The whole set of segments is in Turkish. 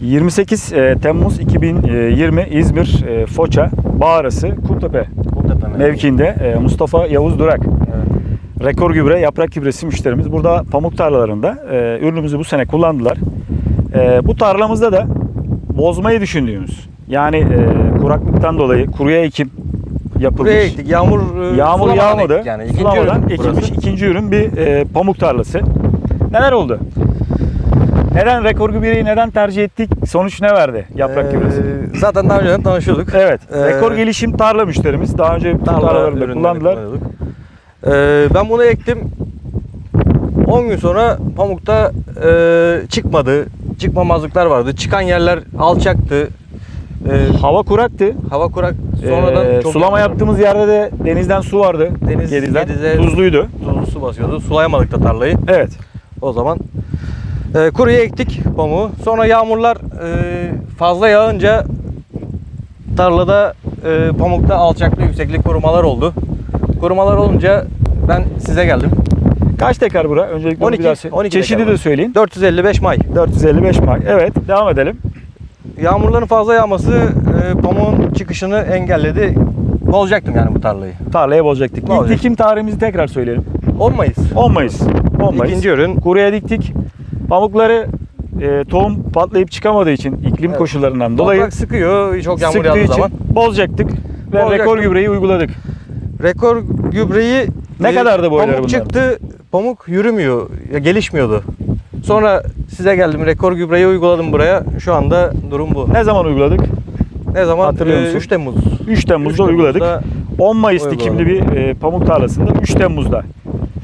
28 e, Temmuz 2020 İzmir e, Foça Bağrısı Kumtepe Kumtepe mevki. mevkiinde e, Mustafa Yavuz Durak Evet. rekor gübre yaprak gübresi müşterimiz. Burada pamuk tarlalarında ürünümüzü bu sene kullandılar. Bu tarlamızda da bozmayı düşündüğümüz yani kuraklıktan dolayı kuruya ekim yapılmış. Buraya ektik. Yağmur Yağmur yağmadı. Yani. İkinci Sulamadan ürün ekilmiş burası. ikinci ürün bir e, pamuk tarlası. Neler oldu? Neden rekor gübreyi neden tercih ettik? Sonuç ne verdi yaprak Ee, gübresi? Zaten daha önceden tanışıyorduk. Evet. Ee, rekor gelişim tarla müşterimiz. Daha önce Tarla tarlalarında kullandılar. Ee, ben bunu ektim. 10 gün sonra pamukta e, çıkmadı. Çıkmamazlıklar vardı. Çıkan yerler alçaktı. Ee, Hava kuraktı. hava kurak. Sonradan Ee, çok sulama yağmur- yaptığımız yerde de denizden su vardı. Deniz- Gedizden. Gediz'e- Tuzluydu. tuzlu su basıyordu. Sulayamadık da tarlayı. Evet. O zaman e, kuruya ektik pamuğu. Sonra yağmurlar e, fazla yağınca tarlada e, pamukta alçaklık yükseklik korumalar oldu. Korumalar olunca ben size geldim. Kaç tekrar bura? Öncelikle onu 12, bir daha söyle. 12 Çeşidi dekar de söyleyin. 455 may. 455 may. Evet. Devam edelim. Yağmurların fazla yağması e, pamuğun çıkışını engelledi. Bozacaktım yani bu tarlayı. Tarlaya bozacaktık. İlk dikim tarihimizi tekrar söyleyelim. 10 Mayıs. 10 Mayıs. 10 Mayıs. İkinci ürün. Kuruya diktik. Pamukları e, tohum patlayıp çıkamadığı için iklim Evet. koşullarından dolayı Toprak sıkıyor çok yağmur sıktığı yağdığı için zaman. bozacaktık ve Bozacaktık. rekor gübreyi uyguladık. Rekor gübreyi Ne e, kadardı boyları Pamuk bunların? çıktı, pamuk yürümüyor, ya gelişmiyordu. Sonra size geldim, rekor gübreyi uyguladım buraya. Şu anda durum bu. Ne zaman uyguladık? Ne zaman? Hatırlıyor Ee, musun? 3 Temmuz. 3 Temmuz'da 3 Temmuz'da uyguladık. 10 Mayıs uyguladık. dikimli bir e, pamuk tarlasında 3 Temmuz'da.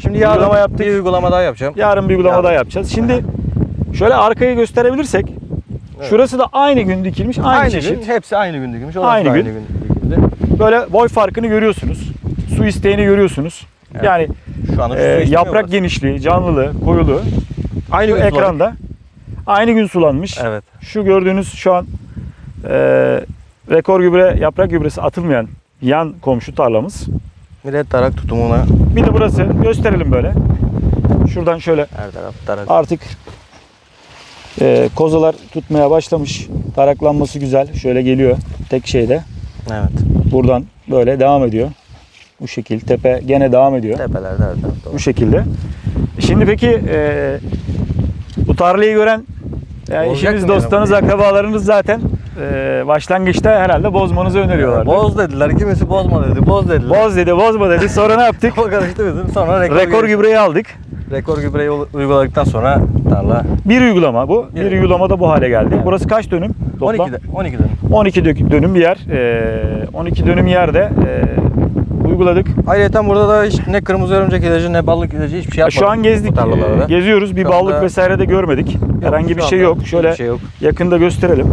Şimdi yarın Uygulama yaptık. bir uygulama daha yapacağım. Yarın bir uygulama Yarın. daha yapacağız. Şimdi şöyle arkayı gösterebilirsek Evet. şurası da aynı gün dikilmiş. Aynı, Aynı, çeşit. gün, hepsi aynı gün dikilmiş. orası Aynı gün. Aynı gün dikildi. Böyle boy farkını görüyorsunuz. Su isteğini görüyorsunuz. Evet. Yani Şu anda e, yaprak genişliği, canlılığı, koyuluğu aynı gün ekranda aynı gün sulanmış. Evet. Şu gördüğünüz şu an e, rekor gübre, yaprak gübresi atılmayan yan komşu tarlamız. Millet tarak tutumuna Bir de burası gösterelim böyle. Şuradan şöyle her taraf tarak. artık e, kozalar tutmaya başlamış. Taraklanması güzel. Şöyle geliyor tek şeyde. Evet. Buradan böyle devam ediyor. Bu şekil. Tepe gene devam ediyor. Tepelerde her tarafta Bu şekilde. Şimdi peki e, bu tarlayı gören yani işiniz, mı yani? akrabalarınız zaten e, başlangıçta herhalde bozmanızı öneriyorlar. Boz dediler. Kimisi bozma dedi. Boz dediler. Boz dedi, bozma dedi. Sonra ne yaptık? Karıştı bizim. Sonra rekor, Rekor gübre. gübreyi aldık. Rekor gübreyi uyguladıktan sonra tarla Bir uygulama bu. Bir Bir. uygulamada bu hale geldi. Evet. Burası kaç dönüm? Toplam? 12 de, 12 dönüm. 12 dök- dönüm bir yer. E, 12 dönüm yerde e, uyguladık. Ayrıca burada da hiç ne kırmızı örümcek ilacı ne ballık ilacı hiçbir şey yapmadık. Şu an gezdik, bu tarlalarda. e, geziyoruz. Bir Şu ballık anda- vesaire de görmedik. Herhangi şu bir şey yok. Şöyle şey yok. yakında gösterelim.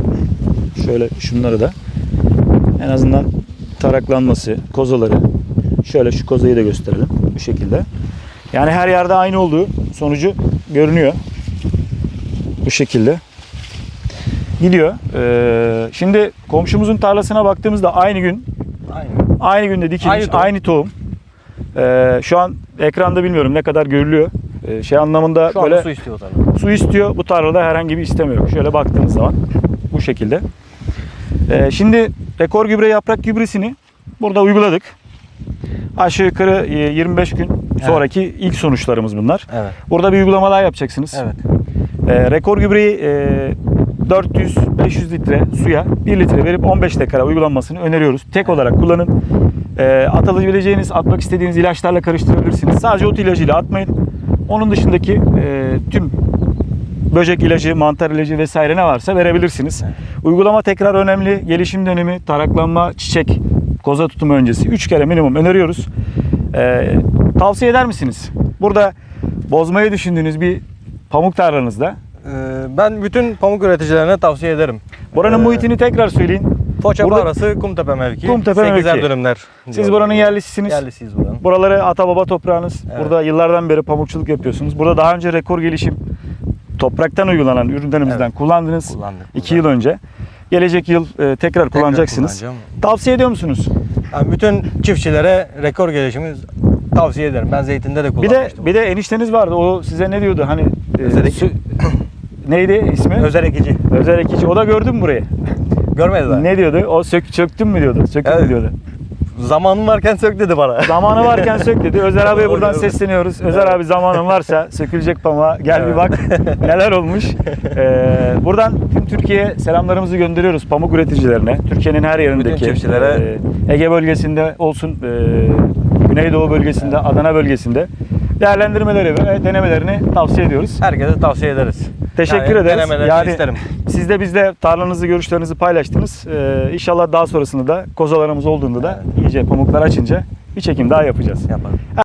Şöyle şunları da. En azından taraklanması, kozaları. Şöyle şu kozayı da gösterelim bu şekilde. Yani her yerde aynı olduğu sonucu görünüyor. Bu şekilde. Gidiyor. Ee, şimdi komşumuzun tarlasına baktığımızda aynı gün Aynen. Aynı günde dikilmiş, Aynı aynı tohum. tohum. Ee, şu an ekranda bilmiyorum ne kadar görülüyor. Ee, şey anlamında Şu böyle su istiyor tarla. su istiyor. Bu tarlada herhangi bir isteme yok. Şöyle baktığınız zaman bu şekilde. Ee, şimdi rekor gübre yaprak gübresini burada uyguladık. Aşağı yukarı e, 25 gün sonraki ilk sonuçlarımız bunlar. Evet. Burada bir uygulama daha yapacaksınız. Evet. Ee, rekor gübreyi e, 400-500 litre suya 1 litre verip 15 dakika uygulanmasını öneriyoruz. Tek olarak kullanın. Ee, atabileceğiniz, atmak istediğiniz ilaçlarla karıştırabilirsiniz. Sadece ot ilacıyla atmayın. Onun dışındaki e, tüm böcek ilacı, mantar ilacı vesaire ne varsa verebilirsiniz. Uygulama tekrar önemli. Gelişim dönemi, taraklanma, çiçek, koza tutumu öncesi 3 kere minimum öneriyoruz. Ee, tavsiye eder misiniz? Burada bozmayı düşündüğünüz bir pamuk tarlanızda Ee, ben bütün pamuk üreticilerine tavsiye ederim. Buranın Ee, muhitini tekrar söyleyin. Foça Burada- Bağrası Kumtepe mevki. Kumtepe 8'er mevki. dönümler. Siz buranın yerlisisiniz. Yerlisiyiz buranın. Buraları ata baba toprağınız. Evet. Burada yıllardan beri pamukçuluk yapıyorsunuz. Burada daha önce rekor gelişim topraktan uygulanan ürünlerimizden Evet. kullandınız. Kullandık. 2 yıl önce. Gelecek yıl e, tekrar kullanacaksınız. Tavsiye ediyor musunuz? Yani bütün çiftçilere rekor gelişimi tavsiye ederim. Ben zeytinde de Bir de kullanmıştım. bir de enişteniz vardı. O size ne diyordu? Hani e, neydi ismi? Özer ekici. Özer Ekici. O da gördün mü burayı? Görmediler. Ne diyordu? O sök, çöktün mü diyordu? Sökün mü Evet. diyordu? Zamanın varken sök dedi bana. Zamanı varken sök dedi. Özer abiye buradan sesleniyoruz. Özer abi zamanın varsa sökülecek pamuğa gel bir bak neler olmuş. Ee, buradan tüm Türkiye'ye selamlarımızı gönderiyoruz pamuk üreticilerine. Türkiye'nin her yerindeki. Çiftçilere. e, Ege bölgesinde olsun, e, Güneydoğu bölgesinde, Adana bölgesinde değerlendirmeleri ve denemelerini tavsiye ediyoruz. Herkese tavsiye ederiz. Teşekkür Yani ederiz. denemelerini isterim. Siz de bizle tarlanızı, görüşlerinizi paylaştınız. Ee, inşallah daha sonrasında da kozalarımız olduğunda da iyice pamuklar açınca bir çekim daha yapacağız. Yapalım.